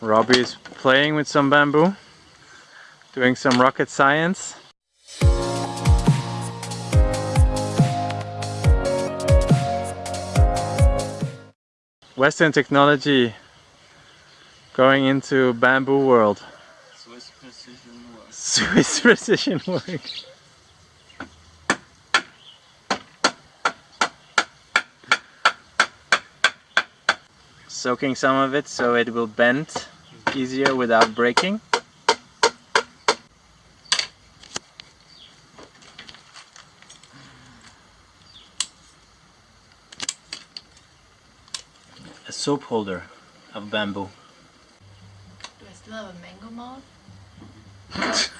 Robbie is playing with some bamboo, doing some rocket science. Western technology going into bamboo world. Swiss precision work. Swiss precision work. Soaking some of it so it will bend easier without breaking. A soap holder of bamboo. Do I still have a mango mouth?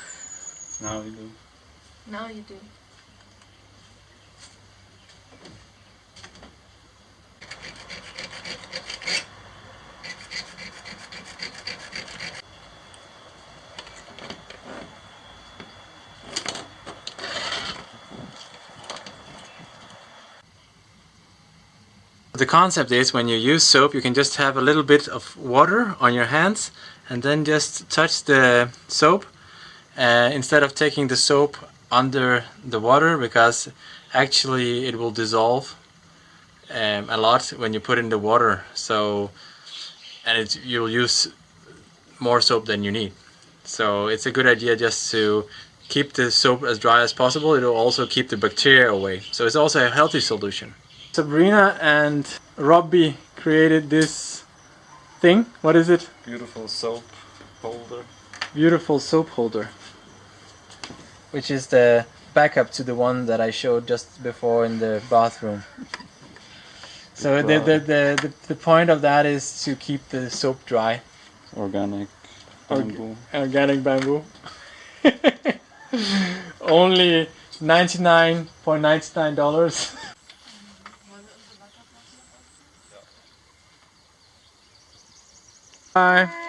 Now we do. Now you do. The concept is when you use soap you can just have a little bit of water on your hands and then just touch the soap uh, instead of taking the soap under the water because actually it will dissolve um, a lot when you put in the water. So and you'll use more soap than you need. So it's a good idea just to keep the soap as dry as possible. It'll also keep the bacteria away. So it's also a healthy solution Sabrina and Robbie created this thing. What is it? Beautiful soap holder. beautiful soap holder. Which is the backup to the one that I showed just before in the bathroom. So the, the, the, the, the point of that is to keep the soap dry. Organic Org- bamboo. organic bamboo. Only 99.99 Bye.